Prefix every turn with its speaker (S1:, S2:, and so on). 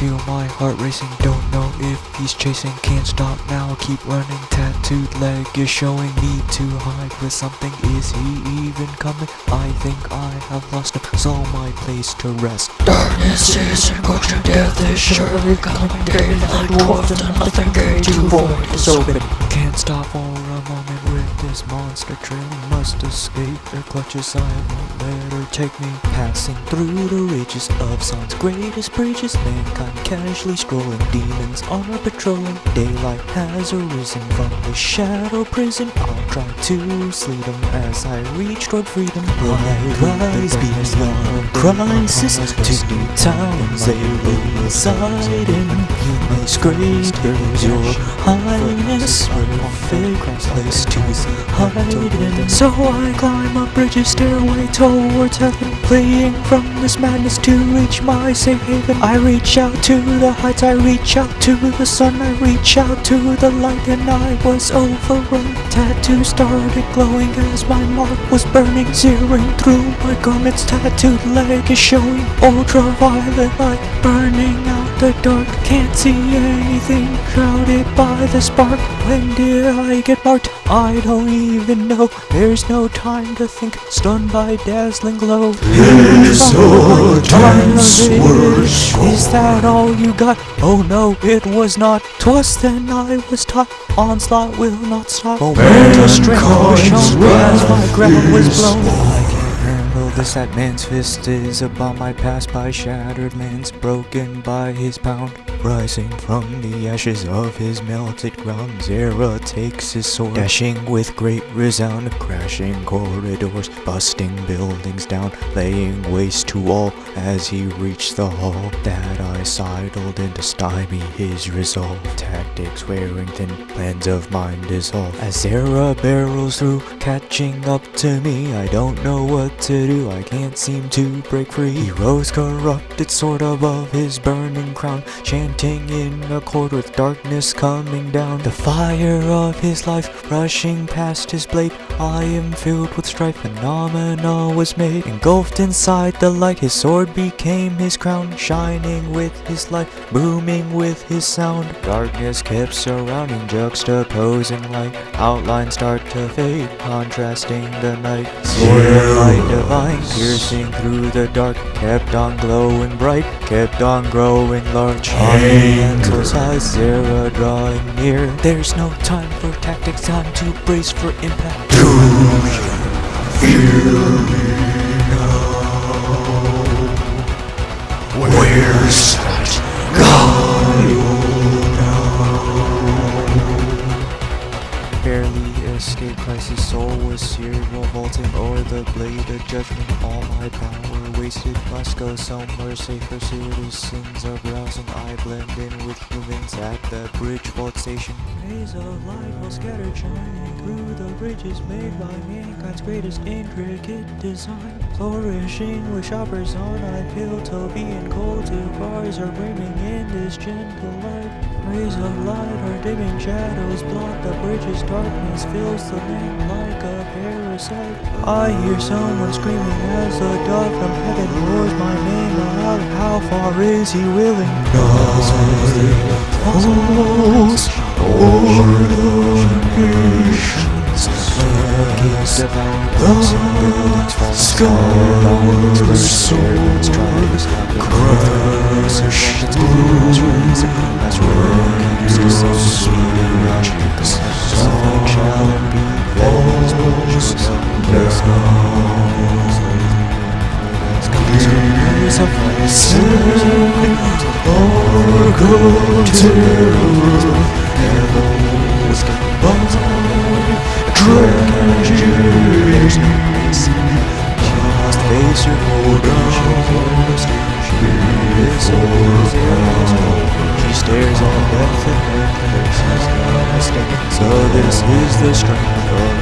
S1: feel my heart racing, don't know if he's chasing, can't stop now, keep running, tattooed leg is showing, need to hide. With something, is he even coming? I think I have lost him, so my place to rest.
S2: Darkness is encroaching, death. Is surely coming, daylight dwarfed and nothing gay to void. Is open.
S1: Can't stop for a moment with this monster trailing, must escape their clutches, I won't let her take me. Passing through the ridges of Sun's greatest bridges, mankind casually strolling, demons are patrolling. Daylight has arisen from the shadow prison. I'll try to sleep them as I reach toward freedom. Light rise beyond crisis to new towns they reside in. May your highness, perfect place to hide. So I climb up bridges, stairway towards heaven, fleeing from this madness to reach my safe haven. I reach out to the heights, I reach out to the sun, I reach out to the light, and I was overrun. Tattoo started glowing as my mark was burning, searing through my garments. Tattooed leg is showing ultraviolet light, burning the dark. Can't see anything, shrouded by the spark. When did I get marked? I don't even know. There's no time to think, stunned by dazzling glow.
S2: His times
S1: the Is that all you got? Oh no, it was not. Twas then I was taught, onslaught will not stop. Momentum strength was shown as my ground was blown. This, that man's fist is upon my past by shattered man's broken by his pound. Rising from the ashes of his melted ground, Zera takes his sword, dashing with great resound, crashing corridors, busting buildings down, laying waste to all as he reached the hall. That I sidled in to stymie his resolve. Tactics wearing thin, plans of mine dissolve. As Zera barrels through, catching up to me, I don't know what to do, I can't seem to break free. He rose corrupted sword above his burning crown, chanting in accord with darkness coming down. The fire of his life rushing past his blade. I am filled with strife, phenomena was made. Engulfed inside the light, his sword became his crown, shining with his light, booming with his sound. Darkness kept surrounding, juxtaposing light. Outlines start to fade, contrasting the night. Sword of light divine, piercing through the dark, kept on glowing bright, kept on growing large. Oriental size, Zera drawing near. There's no time for tactics, time to brace for impact.
S2: Where's
S1: Escaped crisis, soul was seared, revolting o'er the blade of judgment. All my power wasted, must go somewhere safer. sins are browsing, I blend in with humans at the Bridgewater station. Rays of light will scatter, shining through the bridges made by mankind's greatest intricate design. Flourishing with shoppers on, I feel Toby and cold two cars are brimming in this gentle light. Rays of light are dimming, shadows blot the bridges, darkness fills the land like a parasite. I hear someone screaming as a dove from heaven roars my name aloud. How far is he willing?
S2: Pulse o'er the nations
S1: fall
S2: Skyward
S1: swords crash
S2: crash
S1: So this is the strength of